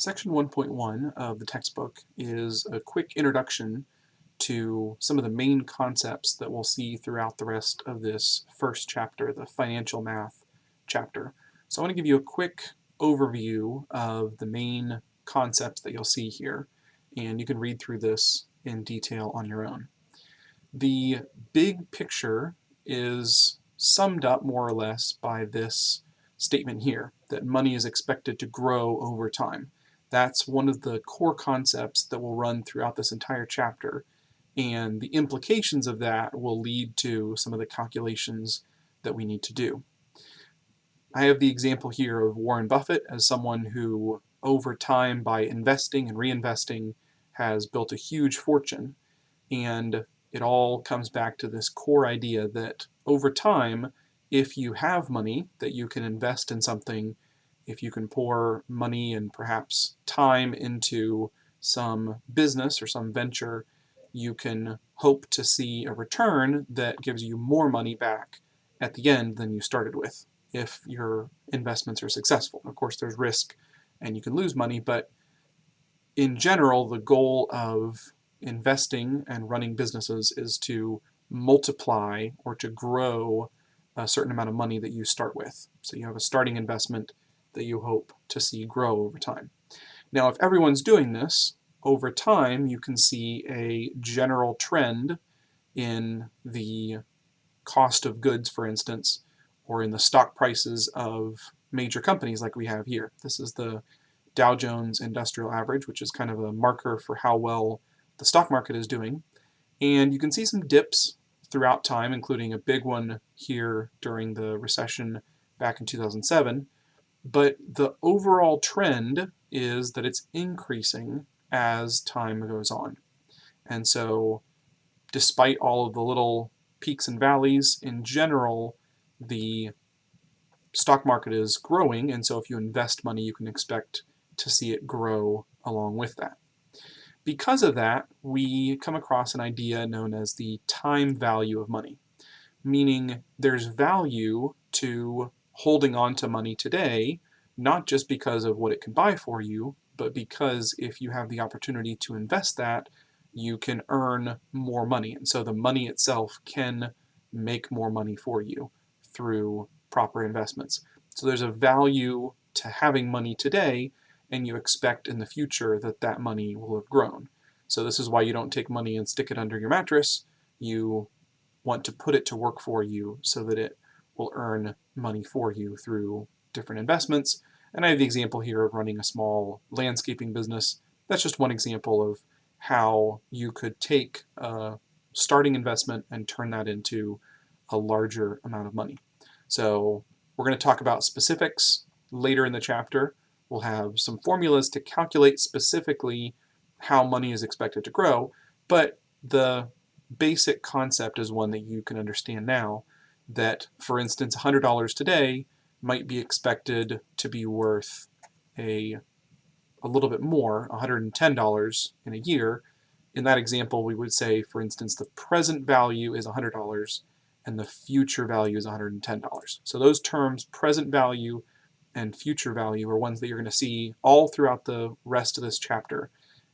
Section 1.1 of the textbook is a quick introduction to some of the main concepts that we'll see throughout the rest of this first chapter, the financial math chapter. So I want to give you a quick overview of the main concepts that you'll see here, and you can read through this in detail on your own. The big picture is summed up more or less by this statement here, that money is expected to grow over time. That's one of the core concepts that will run throughout this entire chapter, and the implications of that will lead to some of the calculations that we need to do. I have the example here of Warren Buffett as someone who, over time, by investing and reinvesting, has built a huge fortune. And it all comes back to this core idea that over time, if you have money that you can invest in something if you can pour money and perhaps time into some business or some venture, you can hope to see a return that gives you more money back at the end than you started with if your investments are successful. Of course, there's risk and you can lose money, but in general, the goal of investing and running businesses is to multiply or to grow a certain amount of money that you start with. So you have a starting investment that you hope to see grow over time. Now, if everyone's doing this, over time you can see a general trend in the cost of goods, for instance, or in the stock prices of major companies like we have here. This is the Dow Jones Industrial Average, which is kind of a marker for how well the stock market is doing. And you can see some dips throughout time, including a big one here during the recession back in 2007. But the overall trend is that it's increasing as time goes on. And so despite all of the little peaks and valleys, in general, the stock market is growing, and so if you invest money, you can expect to see it grow along with that. Because of that, we come across an idea known as the time value of money, meaning there's value to holding on to money today, not just because of what it can buy for you, but because if you have the opportunity to invest that, you can earn more money. And so the money itself can make more money for you through proper investments. So there's a value to having money today, and you expect in the future that that money will have grown. So this is why you don't take money and stick it under your mattress. You want to put it to work for you so that it will earn money for you through different investments. And I have the example here of running a small landscaping business. That's just one example of how you could take a starting investment and turn that into a larger amount of money. So we're going to talk about specifics later in the chapter. We'll have some formulas to calculate specifically how money is expected to grow, but the basic concept is one that you can understand now that, for instance, $100 today might be expected to be worth a, a little bit more, $110 in a year. In that example, we would say, for instance, the present value is $100 and the future value is $110. So those terms, present value and future value, are ones that you're going to see all throughout the rest of this chapter.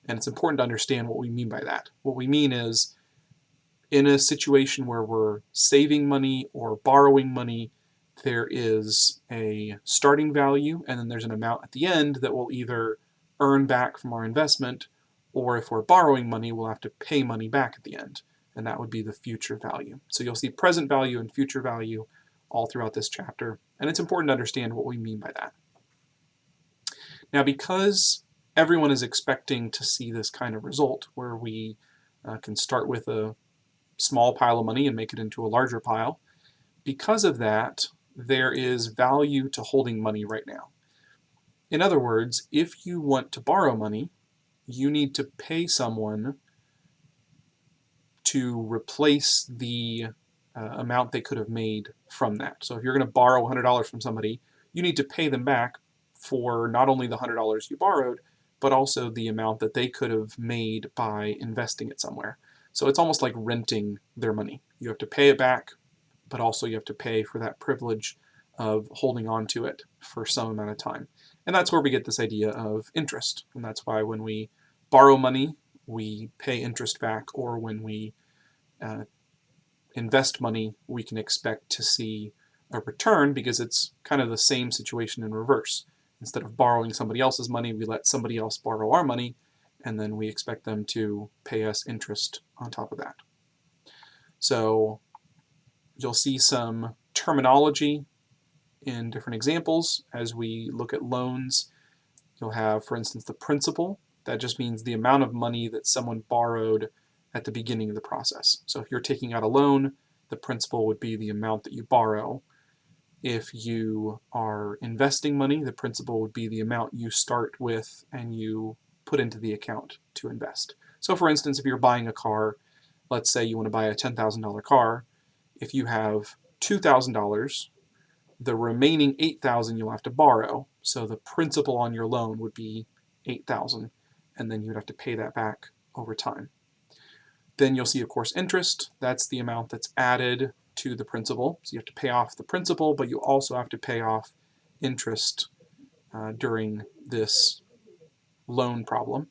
And it's important to understand what we mean by that. What we mean is in a situation where we're saving money or borrowing money, there is a starting value and then there's an amount at the end that we'll either earn back from our investment or if we're borrowing money, we'll have to pay money back at the end. And that would be the future value. So you'll see present value and future value all throughout this chapter. And it's important to understand what we mean by that. Now, because everyone is expecting to see this kind of result where we uh, can start with a small pile of money and make it into a larger pile. Because of that, there is value to holding money right now. In other words, if you want to borrow money, you need to pay someone to replace the uh, amount they could have made from that. So if you're going to borrow $100 from somebody, you need to pay them back for not only the $100 you borrowed, but also the amount that they could have made by investing it somewhere. So it's almost like renting their money. You have to pay it back, but also you have to pay for that privilege of holding on to it for some amount of time. And that's where we get this idea of interest. And that's why when we borrow money, we pay interest back, or when we uh, invest money, we can expect to see a return because it's kind of the same situation in reverse. Instead of borrowing somebody else's money, we let somebody else borrow our money, and then we expect them to pay us interest on top of that. So you'll see some terminology in different examples as we look at loans. You'll have, for instance, the principal. That just means the amount of money that someone borrowed at the beginning of the process. So if you're taking out a loan, the principal would be the amount that you borrow. If you are investing money, the principal would be the amount you start with and you put into the account to invest. So for instance, if you're buying a car, let's say you want to buy a $10,000 car, if you have $2,000, the remaining 8,000 you'll have to borrow. So the principal on your loan would be 8,000 and then you'd have to pay that back over time. Then you'll see, of course, interest. That's the amount that's added to the principal. So you have to pay off the principal, but you also have to pay off interest uh, during this loan problem.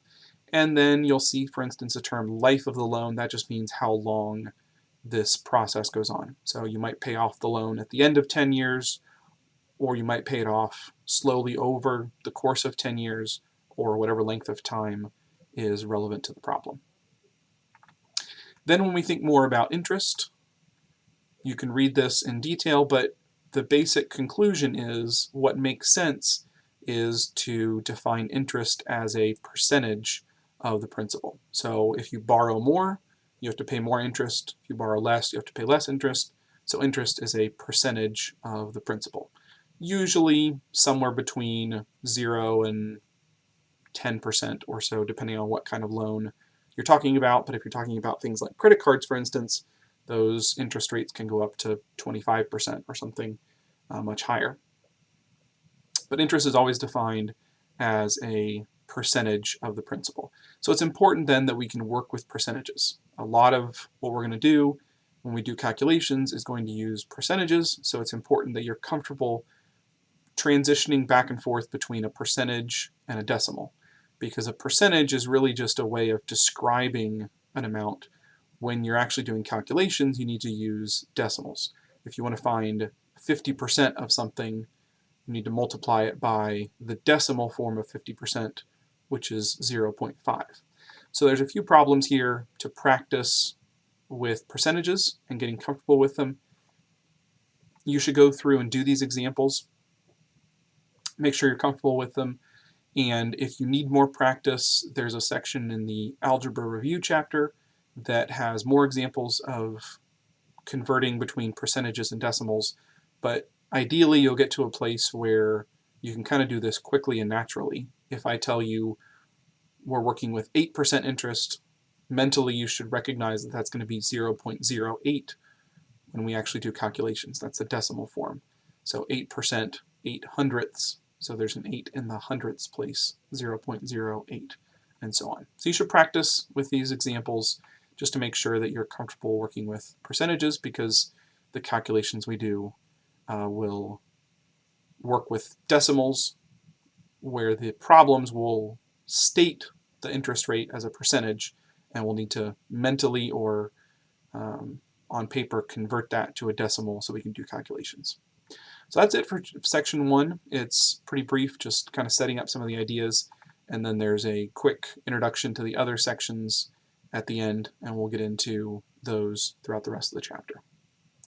And then you'll see, for instance, a term life of the loan. That just means how long this process goes on. So you might pay off the loan at the end of 10 years, or you might pay it off slowly over the course of 10 years, or whatever length of time is relevant to the problem. Then when we think more about interest, you can read this in detail, but the basic conclusion is what makes sense is to define interest as a percentage of the principal. So if you borrow more, you have to pay more interest. If you borrow less, you have to pay less interest. So interest is a percentage of the principal. Usually somewhere between 0 and 10% or so, depending on what kind of loan you're talking about. But if you're talking about things like credit cards, for instance, those interest rates can go up to 25% or something uh, much higher. But interest is always defined as a percentage of the principal. So it's important then that we can work with percentages. A lot of what we're going to do when we do calculations is going to use percentages, so it's important that you're comfortable transitioning back and forth between a percentage and a decimal because a percentage is really just a way of describing an amount. When you're actually doing calculations, you need to use decimals. If you want to find 50% of something, you need to multiply it by the decimal form of 50%, which is 0.5. So there's a few problems here to practice with percentages and getting comfortable with them. You should go through and do these examples. Make sure you're comfortable with them. And if you need more practice, there's a section in the Algebra Review chapter that has more examples of converting between percentages and decimals. But ideally, you'll get to a place where you can kind of do this quickly and naturally. If I tell you we're working with 8% interest, mentally you should recognize that that's going to be 0.08 when we actually do calculations. That's the decimal form. So 8%, 8 hundredths, so there's an 8 in the hundredths place, 0.08, and so on. So you should practice with these examples just to make sure that you're comfortable working with percentages because the calculations we do uh, will work with decimals where the problems will state the interest rate as a percentage and we'll need to mentally or um, on paper convert that to a decimal so we can do calculations. So that's it for section one. It's pretty brief, just kind of setting up some of the ideas, and then there's a quick introduction to the other sections at the end, and we'll get into those throughout the rest of the chapter.